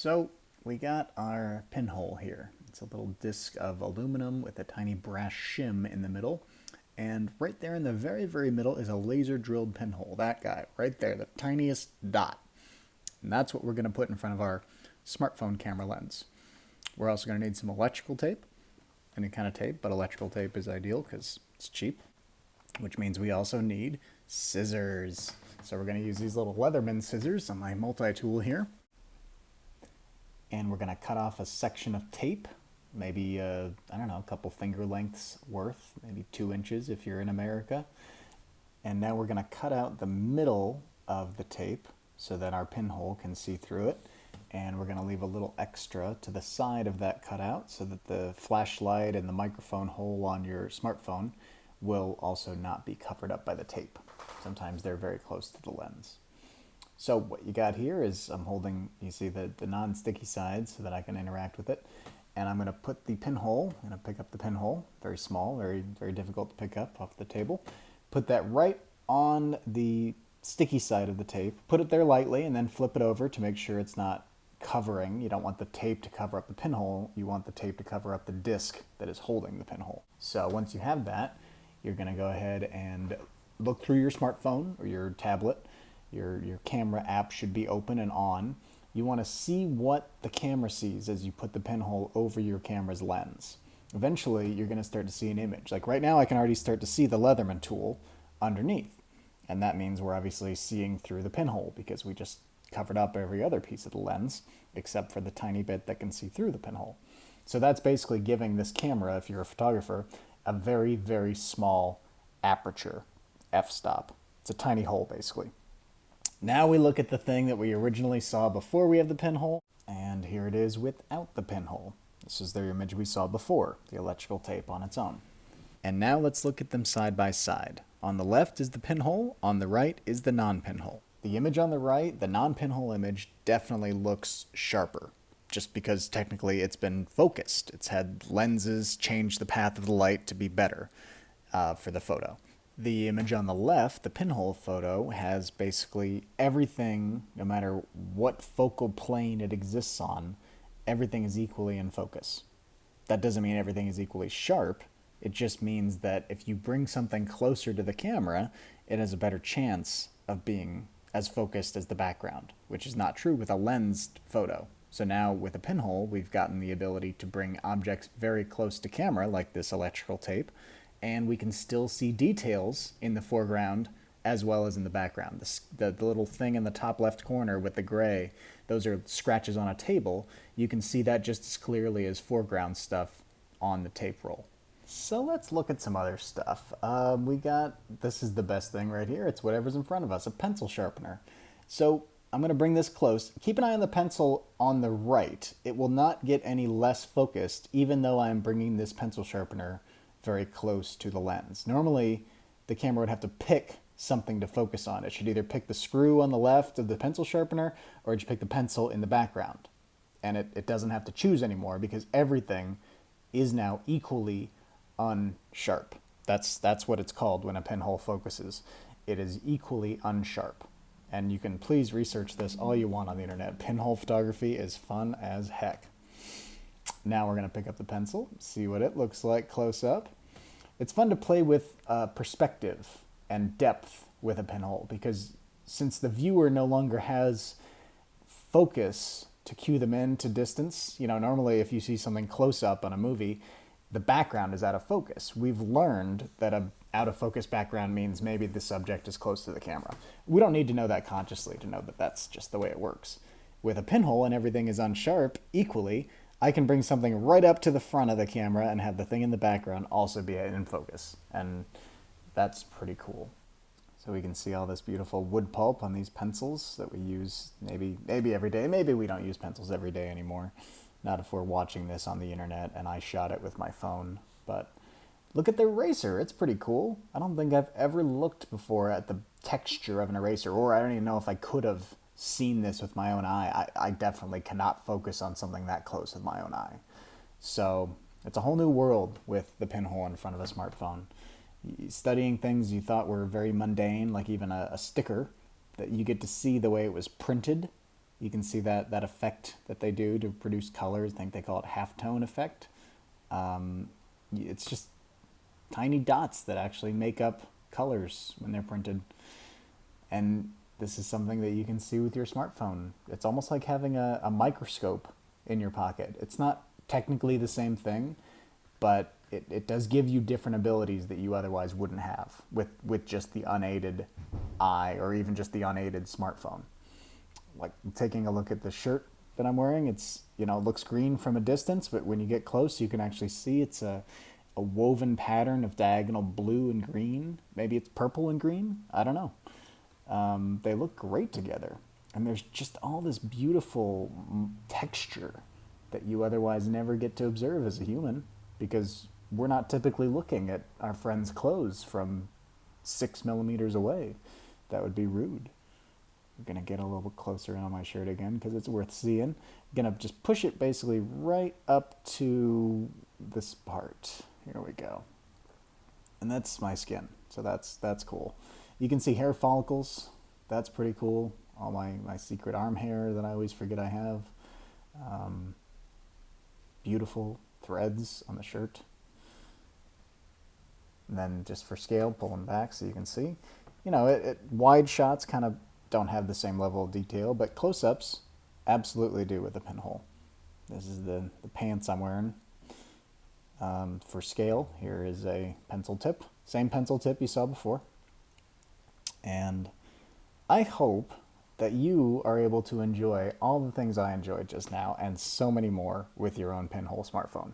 So we got our pinhole here. It's a little disc of aluminum with a tiny brass shim in the middle. And right there in the very, very middle is a laser drilled pinhole. That guy right there, the tiniest dot. And that's what we're going to put in front of our smartphone camera lens. We're also going to need some electrical tape, any kind of tape, but electrical tape is ideal because it's cheap, which means we also need scissors. So we're going to use these little Leatherman scissors on my multi-tool here and we're going to cut off a section of tape, maybe, uh, I don't know, a couple finger lengths worth, maybe two inches if you're in America. And now we're going to cut out the middle of the tape so that our pinhole can see through it. And we're going to leave a little extra to the side of that cutout so that the flashlight and the microphone hole on your smartphone will also not be covered up by the tape. Sometimes they're very close to the lens. So what you got here is I'm holding, you see the, the non-sticky side so that I can interact with it. And I'm going to put the pinhole, I'm going to pick up the pinhole, very small, very, very difficult to pick up off the table. Put that right on the sticky side of the tape. Put it there lightly and then flip it over to make sure it's not covering. You don't want the tape to cover up the pinhole. You want the tape to cover up the disc that is holding the pinhole. So once you have that, you're going to go ahead and look through your smartphone or your tablet your, your camera app should be open and on. You want to see what the camera sees as you put the pinhole over your camera's lens. Eventually, you're going to start to see an image. Like right now, I can already start to see the Leatherman tool underneath. And that means we're obviously seeing through the pinhole because we just covered up every other piece of the lens except for the tiny bit that can see through the pinhole. So that's basically giving this camera, if you're a photographer, a very, very small aperture, f-stop. It's a tiny hole, basically. Now we look at the thing that we originally saw before we have the pinhole, and here it is without the pinhole. This is the image we saw before, the electrical tape on its own. And now let's look at them side by side. On the left is the pinhole, on the right is the non-pinhole. The image on the right, the non-pinhole image, definitely looks sharper, just because technically it's been focused. It's had lenses change the path of the light to be better uh, for the photo. The image on the left, the pinhole photo, has basically everything, no matter what focal plane it exists on, everything is equally in focus. That doesn't mean everything is equally sharp. It just means that if you bring something closer to the camera, it has a better chance of being as focused as the background, which is not true with a lensed photo. So now with a pinhole, we've gotten the ability to bring objects very close to camera, like this electrical tape, and we can still see details in the foreground as well as in the background. The, the, little thing in the top left corner with the gray, those are scratches on a table. You can see that just as clearly as foreground stuff on the tape roll. So let's look at some other stuff. Um, we got, this is the best thing right here. It's whatever's in front of us, a pencil sharpener. So I'm going to bring this close. Keep an eye on the pencil on the right. It will not get any less focused, even though I'm bringing this pencil sharpener very close to the lens. Normally, the camera would have to pick something to focus on. It should either pick the screw on the left of the pencil sharpener or it should pick the pencil in the background. And it, it doesn't have to choose anymore because everything is now equally unsharp. That's, that's what it's called when a pinhole focuses. It is equally unsharp. And you can please research this all you want on the internet. Pinhole photography is fun as heck. Now we're going to pick up the pencil, see what it looks like close up. It's fun to play with uh, perspective and depth with a pinhole because since the viewer no longer has focus to cue them in to distance, you know, normally if you see something close up on a movie, the background is out of focus. We've learned that a out of focus background means maybe the subject is close to the camera. We don't need to know that consciously to know that that's just the way it works. With a pinhole and everything is unsharp equally, I can bring something right up to the front of the camera and have the thing in the background also be in focus. And that's pretty cool. So we can see all this beautiful wood pulp on these pencils that we use maybe maybe every day. Maybe we don't use pencils every day anymore. Not if we're watching this on the internet and I shot it with my phone. But look at the eraser. It's pretty cool. I don't think I've ever looked before at the texture of an eraser, or I don't even know if I could have seen this with my own eye, I, I definitely cannot focus on something that close with my own eye. So it's a whole new world with the pinhole in front of a smartphone. Studying things you thought were very mundane, like even a, a sticker, that you get to see the way it was printed You can see that, that effect that they do to produce colors. I think they call it halftone effect. Um, it's just tiny dots that actually make up colors when they're printed. And this is something that you can see with your smartphone. It's almost like having a, a microscope in your pocket. It's not technically the same thing, but it, it does give you different abilities that you otherwise wouldn't have with, with just the unaided eye or even just the unaided smartphone. Like taking a look at the shirt that I'm wearing, it's, you know, it looks green from a distance, but when you get close, you can actually see it's a, a woven pattern of diagonal blue and green. Maybe it's purple and green. I don't know. Um, they look great together. And there's just all this beautiful texture that you otherwise never get to observe as a human because we're not typically looking at our friends' clothes from six millimeters away. That would be rude. I'm gonna get a little bit closer on my shirt again because it's worth seeing. I'm gonna just push it basically right up to this part. Here we go. And that's my skin, so that's that's cool. You can see hair follicles. That's pretty cool. All my, my secret arm hair that I always forget I have. Um, beautiful threads on the shirt. And then just for scale, pull them back so you can see. You know, it, it, wide shots kind of don't have the same level of detail, but close-ups absolutely do with the pinhole. This is the, the pants I'm wearing. Um, for scale, here is a pencil tip. Same pencil tip you saw before. And I hope that you are able to enjoy all the things I enjoyed just now and so many more with your own pinhole smartphone.